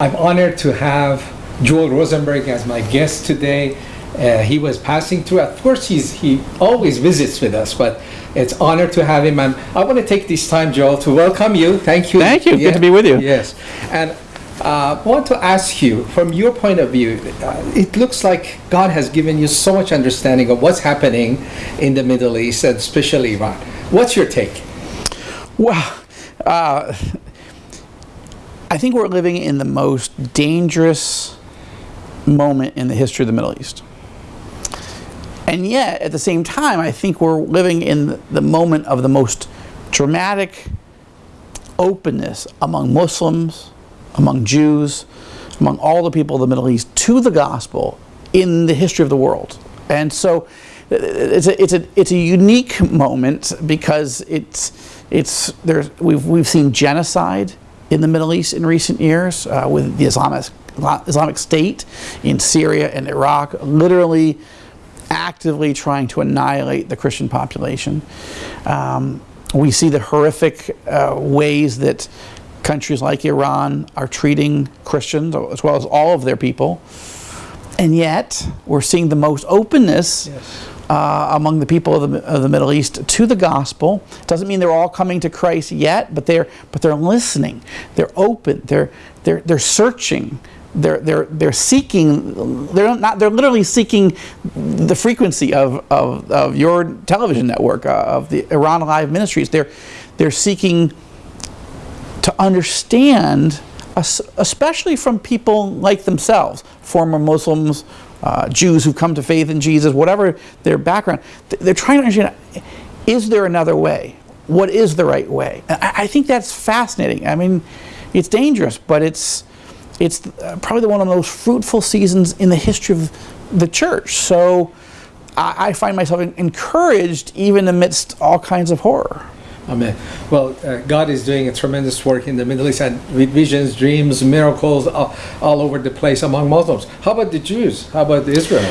I'm honored to have Joel Rosenberg as my guest today. Uh, he was passing through. Of course, he's, he always visits with us, but it's honor to have him. And I want to take this time, Joel, to welcome you. Thank you. Thank you. Good to be with you. Yes. And uh, I want to ask you, from your point of view, uh, it looks like God has given you so much understanding of what's happening in the Middle East, and especially Iran. What's your take? Well, uh, I think we're living in the most dangerous moment in the history of the Middle East. And yet, at the same time, I think we're living in the moment of the most dramatic openness among Muslims, among Jews, among all the people of the Middle East to the gospel in the history of the world. And so it's a, it's a, it's a unique moment because it's, it's, there's, we've, we've seen genocide in the Middle East in recent years uh, with the Islamic, Islamic State in Syria and Iraq, literally actively trying to annihilate the Christian population. Um, we see the horrific uh, ways that countries like Iran are treating Christians as well as all of their people. And yet, we're seeing the most openness yes uh, among the people of the, of the Middle East to the gospel. Doesn't mean they're all coming to Christ yet, but they're but they're listening. They're open. They're they're they're searching. They're they're they're seeking. They're not. They're literally seeking the frequency of of, of your television network uh, of the Iran Alive Ministries. They're they're seeking to understand, especially from people like themselves, former Muslims, uh, Jews who've come to faith in Jesus, whatever their background, they're trying to understand, is there another way? What is the right way? I, I think that's fascinating. I mean, it's dangerous, but it's, it's uh, probably one of the most fruitful seasons in the history of the church. So I, I find myself encouraged even amidst all kinds of horror. Amen. Well, uh, God is doing a tremendous work in the Middle East and with visions, dreams, miracles all, all, over the place among Muslims. How about the Jews? How about the Israel?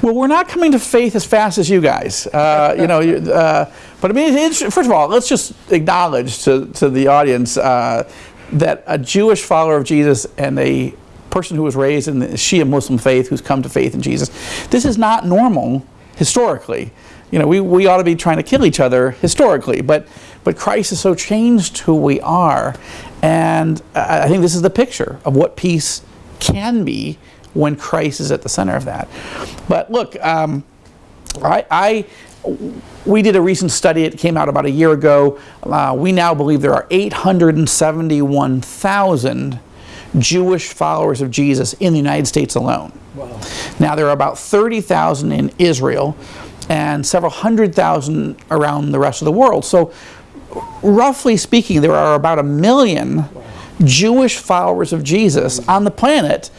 Well, we're not coming to faith as fast as you guys. Uh, you know, uh, but I mean, first of all, let's just acknowledge to, to the audience uh, that a Jewish follower of Jesus and a person who was raised in the Shia Muslim faith who's come to faith in Jesus, this is not normal historically you know, we, we ought to be trying to kill each other historically, but, but Christ has so changed who we are. And I, think this is the picture of what peace can be when Christ is at the center of that. But look, um, I, I, we did a recent study, it came out about a year ago. Uh, we now believe there are 871,000 Jewish followers of Jesus in the United States alone. Wow. Now there are about 30,000 in Israel and several hundred thousand around the rest of the world. So roughly speaking, there are about a million Jewish followers of Jesus on the planet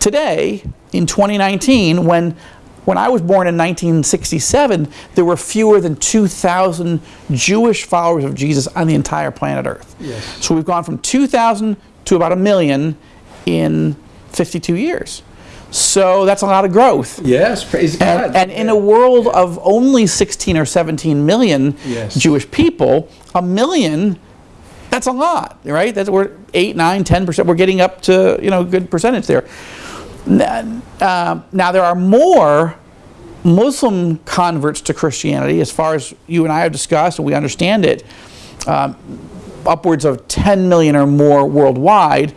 today in 2019 when when I was born in 1967, there were fewer than 2,000 Jewish followers of Jesus on the entire planet Earth. Yes. So we've gone from 2,000 to about a million in 52 years. So that's a lot of growth. Yes, praise and, God. And in a world of only 16 or 17 million yes. Jewish people, a million, that's a lot, right? That's we're 8, 9, 10%. We're getting up to, you know, a good percentage there. Uh, now there are more Muslim converts to Christianity, as far as you and I have discussed, and we understand it, um, upwards of 10 million or more worldwide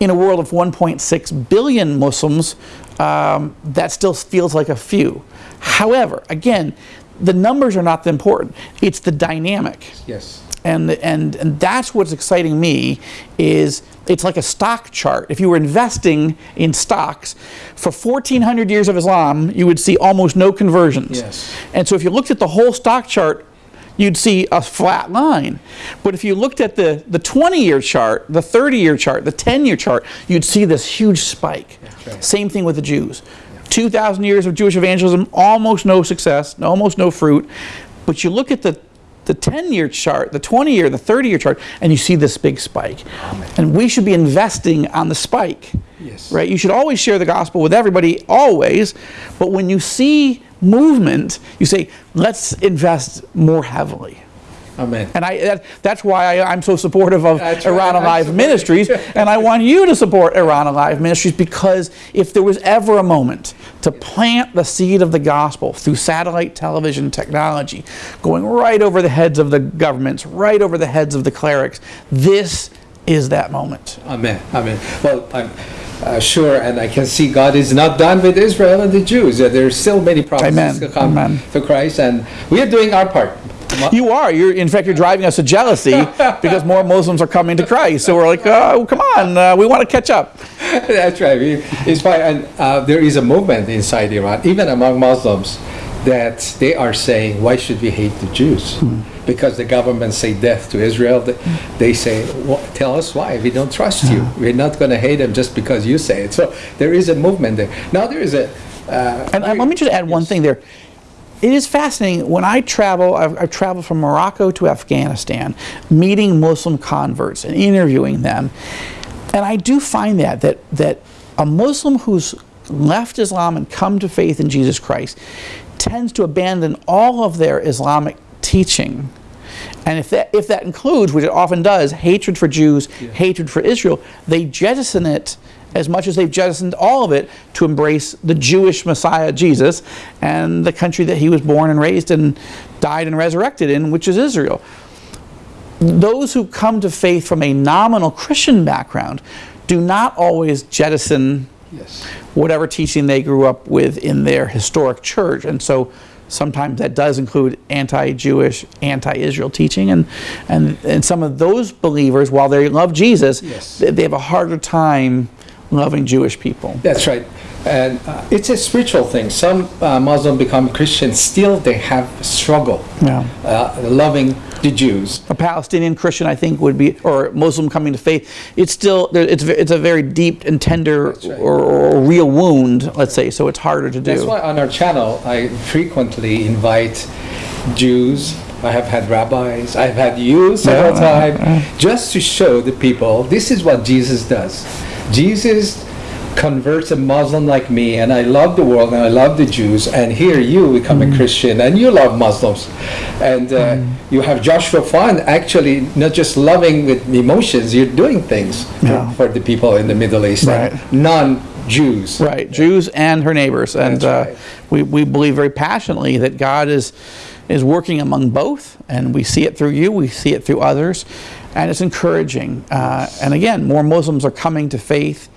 in a world of 1.6 billion Muslims, um, that still feels like a few. However, again, the numbers are not the important. It's the dynamic. Yes. And, and, and that's what's exciting me is it's like a stock chart. If you were investing in stocks, for 1400 years of Islam, you would see almost no conversions. Yes. And so if you looked at the whole stock chart you'd see a flat line. But if you looked at the, the 20-year chart, the 30-year chart, the 10-year chart, you'd see this huge spike. Right. Same thing with the Jews. 2,000 years of Jewish evangelism, almost no success, almost no fruit. But you look at the the 10-year chart, the 20-year, the 30-year chart, and you see this big spike. And we should be investing on the spike. Yes. Right? You should always share the gospel with everybody, always. But when you see movement, you say, let's invest more heavily. Amen. And I, that, that's why I, I'm so supportive of right, Iran Alive. Ministries, and I want you to support Iran Alive Ministries because if there was ever a moment to plant the seed of the gospel through satellite television technology, going right over the heads of the governments, right over the heads of the clerics, this is that moment. Amen. Amen. Well, I'm uh, sure, and I can see God is not done with Israel and the Jews. Uh, There's still many promises Amen. to come Amen. to Christ, and we are doing our part. You are. You're, in fact, you're driving us to jealousy because more Muslims are coming to Christ. So we're like, oh, come on, uh, we want to catch up. That's right. It's fine. And uh, there is a movement inside Iran, even among Muslims, that they are saying, why should we hate the Jews? Because the government say death to Israel. Th- They say, "Wha- tell us why. We don't trust you. We're not going to hate them just because you say it. So there is a movement there. Now there is a. Uh, And let me just add one thing there. It is fascinating when I travel. I've, I've traveled from Morocco to Afghanistan, meeting Muslim converts and interviewing them, and I do find that that that a Muslim who's left Islam and come to faith in Jesus Christ tends to abandon all of their Islamic teaching. And if that, if that includes, which it often does, hatred for Jews, hatred for Israel, they jettison it as much as they've jettisoned all of it to embrace the Jewish Messiah, Jesus, and the country that he was born and raised and died and resurrected in, which is Israel. Those who come to faith from a nominal Christian background do not always jettison yes. whatever teaching they grew up with in their historic church. And so sometimes that does include anti-Jewish, anti-Israel teaching. And, and, and some of those believers, while they love Jesus, Yes. they, they have a harder time loving Jewish people. That's right. And uh, it's a spiritual thing. Some uh, Muslim become Christians, still they have struggle Yeah. uh, loving the Jews. A Palestinian Christian, I think, would be, or Muslim coming to faith. It's still, it's, it's a very deep and tender right. or, or real wound, let's say. So it's harder to do. That's why on our channel I frequently invite Jews. I have had rabbis. I've had you several Yeah, times, just to show the people this is what Jesus does. Jesus converts a Muslim like me, and I love the world and I love the Jews. And here you become Mm. a Christian and you love Muslims, and uh, you have Joshua Fund actually not just loving with emotions, you're doing things for, Yeah. for the people in the Middle East, Right. non-Jews. Right, Jews and her neighbors, and uh, right. we, we believe very passionately that God is is working among both, and we see it through you, we see it through others, and it's encouraging. Uh, and again, more Muslims are coming to faith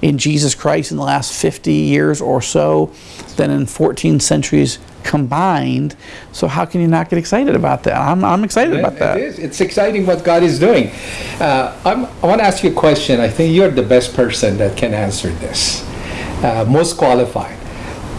in Jesus Christ in the last 50 years or so than in 14 centuries combined. So how can you not get excited about that? I'm, I'm excited about that. It is. It's exciting what God is doing. Uh, I'm, I want to ask you a question. I think you're the best person that can answer this, uh, most qualified.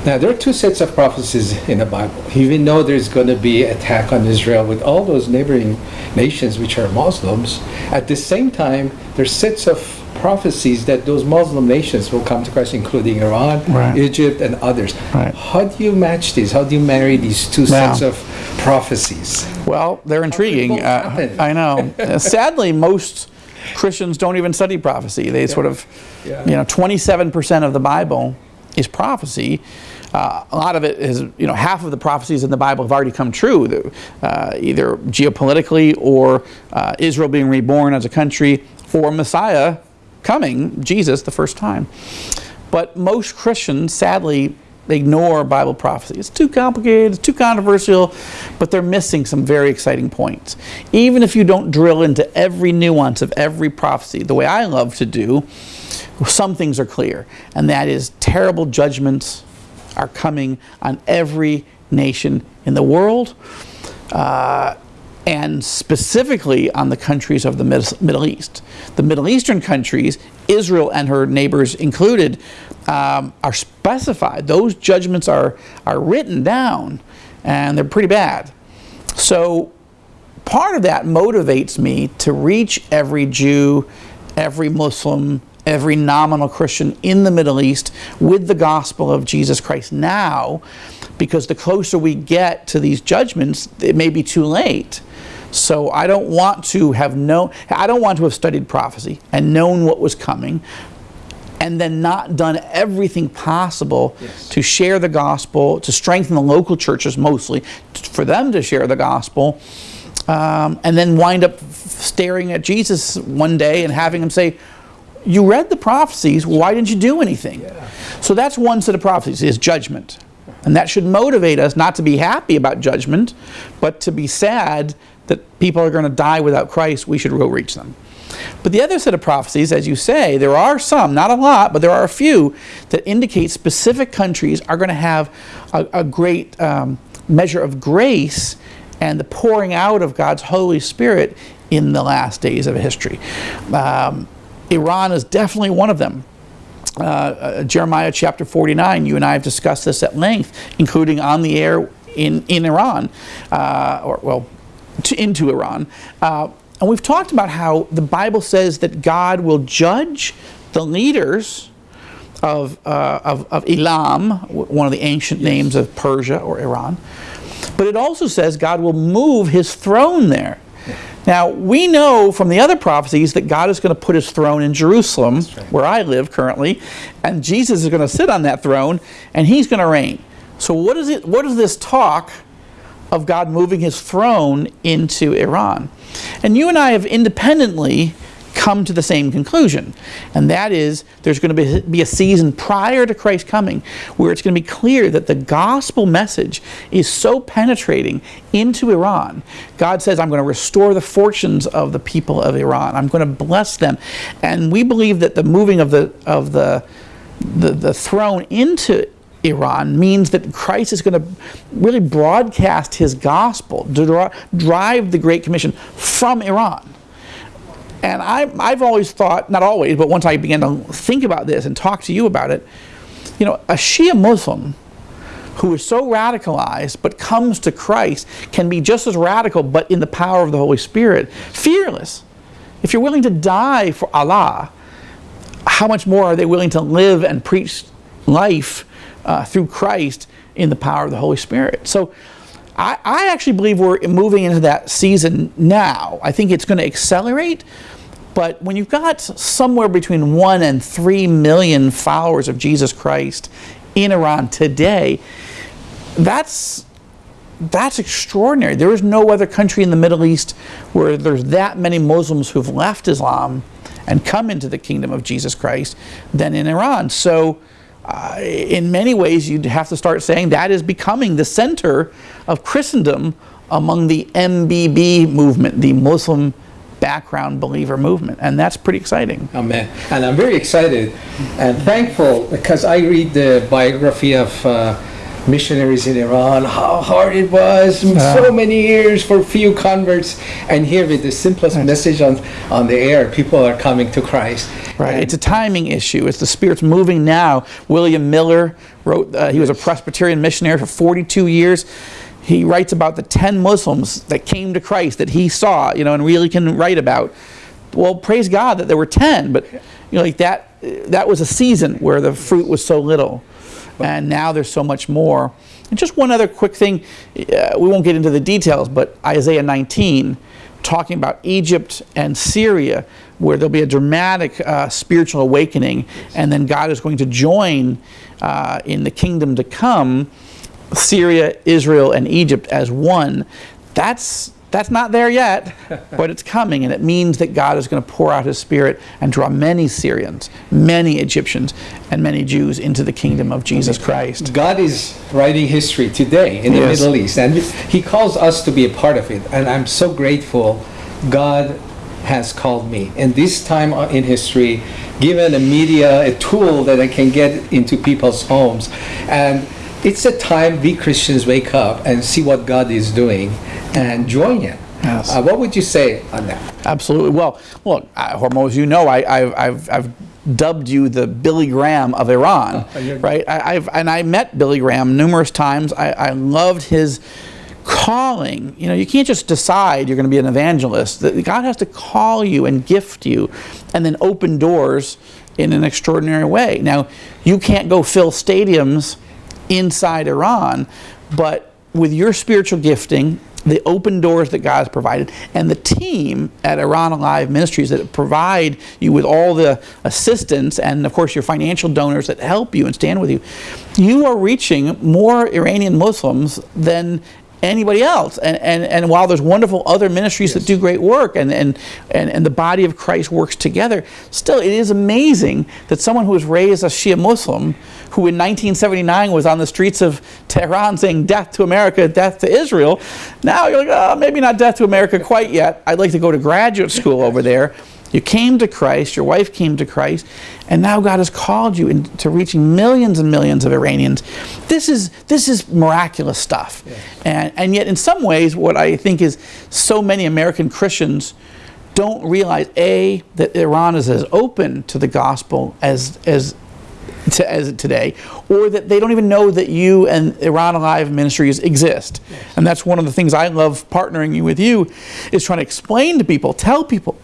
Now, there are two sets of prophecies in the Bible. Even though there's going to be attack on Israel with all those neighboring nations which are Muslims, at the same time, there's sets of prophecies that those Muslim nations will come to Christ, including Iran, Right. Egypt, and others. Right. How do you match these? How do you marry these two Wow. sets of prophecies? Well, they're intriguing. Uh. I know. Uh, Sadly, most Christians don't even study prophecy. They sort of, Yeah. you know, 27% of the Bible is prophecy. Uh, a lot of it is, you know, half of the prophecies in the Bible have already come true, uh, either geopolitically or uh, Israel being reborn as a country or Messiah coming, Jesus, the first time. But most Christians, sadly, ignore Bible prophecy. It's too complicated, it's too controversial, but they're missing some very exciting points. Even if you don't drill into every nuance of every prophecy, the way I love to do, some things are clear, and that is terrible judgments are coming on every nation in the world. Uh, and specifically on the countries of the Middle East. The Middle Eastern countries, Israel and her neighbors included, um, are specified. Those judgments are, are written down, and they're pretty bad. So part of that motivates me to reach every Jew, every Muslim, every nominal Christian in the Middle East with the gospel of Jesus Christ now, because the closer we get to these judgments, it may be too late. So I don't want to have known, I don't want to have studied prophecy and known what was coming and then not done everything possible Yes. to share the gospel, to strengthen the local churches mostly, for them to share the gospel, um, and then wind up staring at Jesus one day and having him say, you read the prophecies, why didn't you do anything? Yeah. So that's one set of prophecies, is judgment. And that should motivate us not to be happy about judgment, but to be sad that people are going to die without Christ, we should go reach them. But the other set of prophecies, as you say, there are some, not a lot, but there are a few that indicate specific countries are going to have a, a great um, measure of grace and the pouring out of God's Holy Spirit in the last days of history. Um, Iran is definitely one of them. Uh, uh, Jeremiah chapter 49, you and I have discussed this at length, including on the air in, in Iran, uh, or well, to, into Iran. Uh, and we've talked about how the Bible says that God will judge the leaders of, uh, of, of, Elam, one of the ancient yes. names of Persia or Iran. But it also says God will move his throne there. Now, we know from the other prophecies that God is going to put his throne in Jerusalem, right. where I live currently, and Jesus is going to sit on that throne, and he's going to reign. So what is it? What is this talk of God moving his throne into Iran? And you and I have independently come to the same conclusion. And that is there's going to be, be a season prior to Christ coming where it's going to be clear that the gospel message is so penetrating into Iran. God says, I'm going to restore the fortunes of the people of Iran. I'm going to bless them. And we believe that the moving of the, of the, the, the throne into Iran means that Christ is going to really broadcast his gospel, drive the Great Commission from Iran. And I, I've always thought, not always, but once I began to think about this and talk to you about it, you know, a Shia Muslim who is so radicalized but comes to Christ can be just as radical but in the power of the Holy Spirit, fearless. If you're willing to die for Allah, how much more are they willing to live and preach life uh, through Christ in the power of the Holy Spirit? So I, I actually believe we're moving into that season now. I think it's going to accelerate, but when you've got somewhere between one and three million followers of Jesus Christ in Iran today, that's that's extraordinary. There is no other country in the Middle East where there's that many Muslims who've left Islam and come into the kingdom of Jesus Christ than in Iran. So uh, in many ways, you'd have to start saying that is becoming the center of Christendom among the MBB movement, the Muslim background believer movement. And that's pretty exciting. Amen. And I'm very excited and thankful because I read the biography of uh, missionaries in Iran, how hard it was, uh, so many years for few converts, and here with the simplest message on, on the air, people are coming to Christ. Right, and it's a timing issue. It's the Spirit's moving now. William Miller wrote, uh, he was a Presbyterian missionary for 42 years. He writes about the 10 Muslims that came to Christ that he saw, you know, and really can write about. Well, praise God that there were 10, but you know, like that, that was a season where the fruit was so little and now there's so much more. And just one other quick thing, uh, we won't get into the details, but Isaiah 19, talking about Egypt and Syria, where there'll be a dramatic uh, spiritual awakening, and then God is going to join uh, in the kingdom to come Syria, Israel, and Egypt as one. That's that's not there yet, but it's coming, and it means that God is going to pour out His Spirit and draw many Syrians, many Egyptians, and many Jews into the kingdom of Jesus Christ. God is writing history today in the yes. Middle East, and He calls us to be a part of it. And I'm so grateful God has called me. And this time in history, given a media, a tool that I can get into people's homes. And it's a time we Christians wake up and see what God is doing and join Him. Yes. Uh, what would you say on that? Absolutely. Well, look, uh, Hormoz, you know, I, have I've dubbed you the Billy Graham of Iran, oh, right? I, have and I met Billy Graham numerous times. I, I loved his calling. You know, you can't just decide you're going to be an evangelist. God has to call you and gift you, and then open doors in an extraordinary way. Now, you can't go fill stadiums inside Iran, but with your spiritual gifting the open doors that God has provided, and the team at Iran Alive Ministries that provide you with all the assistance and, of course, your financial donors that help you and stand with you, you are reaching more Iranian Muslims than anybody else. And, and, and while there's wonderful other ministries that do great work and, and, and, and the body of Christ works together, still it is amazing that someone who was raised a Shia Muslim, who in 1979 was on the streets of Tehran saying death to America, death to Israel, now you're like, oh, maybe not death to America quite yet. I'd like to go to graduate school over there. You came to Christ, your wife came to Christ, and now God has called you into reaching millions and millions of Iranians. This is this is miraculous stuff. And and yet in some ways what I think is so many American Christians don't realize a that Iran is as open to the gospel as as to, as today, or that they don't even know that you and Iran Alive Ministries exist. And that's one of the things I love partnering with you is trying to explain to people, tell people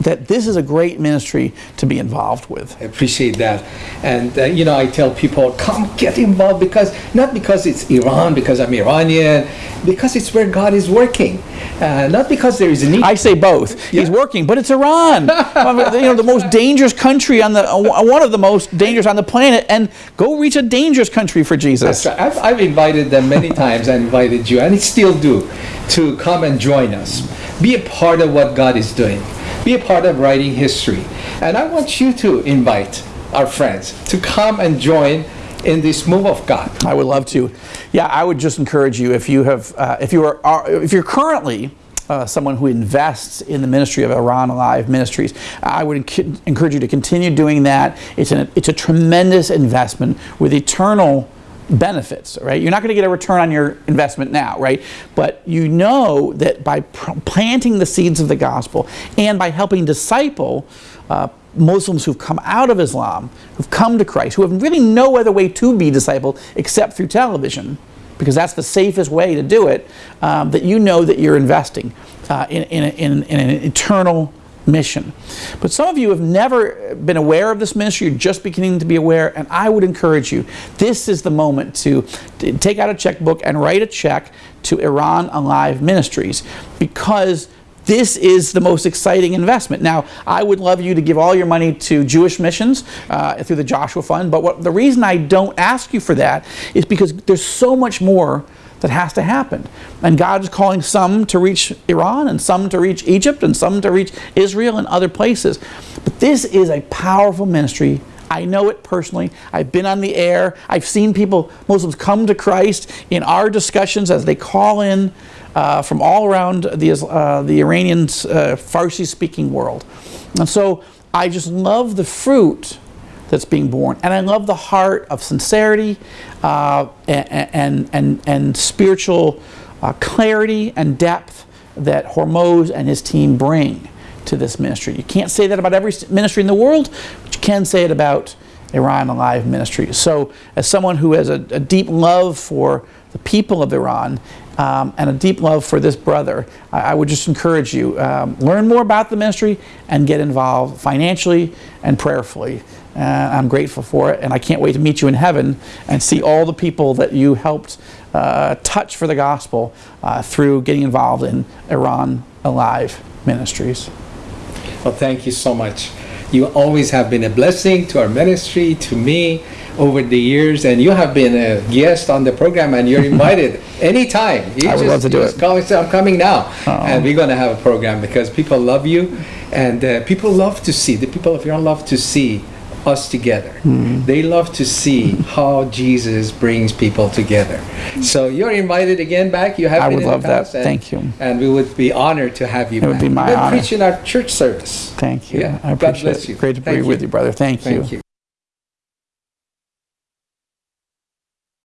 that this is a great ministry to be involved with. I appreciate that. And, uh, you know, I tell people, come get involved because, not because it's Iran, because I'm Iranian, because it's where God is working. Uh, not because there is a need. I say both. He's working, but it's Iran. I mean, you know, the most dangerous country on the, uh, one of the most dangerous on the planet, and go reach a dangerous country for Jesus. Right. I've, I've invited them many times. I invited you, and I still do, to come and join us. Be a part of what God is doing. Be a part of writing history. And I want you to invite our friends to come and join in this move of God. I would love to. Yeah, I would just encourage you if you have, uh, if you are, are, if you're currently uh, someone who invests in the ministry of Iran Alive Ministries, I would enc- encourage you to continue doing that. It's an, it's a tremendous investment with eternal benefits, right? You're not going to get a return on your investment now, right? But you know that by planting the seeds of the gospel and by helping disciple uh, Muslims who've come out of Islam, who've come to Christ, who have really no other way to be discipled except through television, because that's the safest way to do it, um, that you know that you're investing uh, in, in, a- in, in an eternal mission. But some of you have never been aware of this ministry, you're just beginning to be aware, and I would encourage you, this is the moment to, take out a checkbook and write a check to Iran Alive Ministries because this is the most exciting investment. Now, I would love you to give all your money to Jewish missions uh, through the Joshua Fund, but what, the reason I don't ask you for that is because there's so much more that has to happen. And God is calling some to reach Iran, and some to reach Egypt, and some to reach Israel and other places. But this is a powerful ministry. I know it personally. I've been on the air. I've seen people, Muslims, come to Christ in our discussions as they call in uh, from all around the, uh, the Iranian uh, Farsi speaking world. And so I just love the fruit that's being born. And I love the heart of sincerity uh, and, and, and, and spiritual uh, clarity and depth that Hormoz and his team bring to this ministry. You can't say that about every ministry in the world, but you can say it about Iran Alive Ministry. So, as someone who has a, a deep love for the people of Iran um, and a deep love for this brother, I, I would just encourage you um, learn more about the ministry and get involved financially and prayerfully. Uh, I'm grateful for it, and I can't wait to meet you in heaven and see all the people that you helped uh, touch for the gospel uh, through getting involved in Iran Alive Ministries. Well, thank you so much. You always have been a blessing to our ministry, to me, over the years, and you have been a guest on the program, and you're invited anytime. You I would just, love to do it. Call and say, I'm coming now, and we're going to have a program because people love you, and uh, people love to see the people of Iran love to see us together. Hmm. They love to see how Jesus brings people together. So you're invited again back. You have I been would love that. and- Thank you. And we would be honored to have you. It would back. be my honor. preach in our church service. Thank you. Yeah. I God appreciate bless it. you. Great to be Thank with you. you, brother. Thank, Thank you.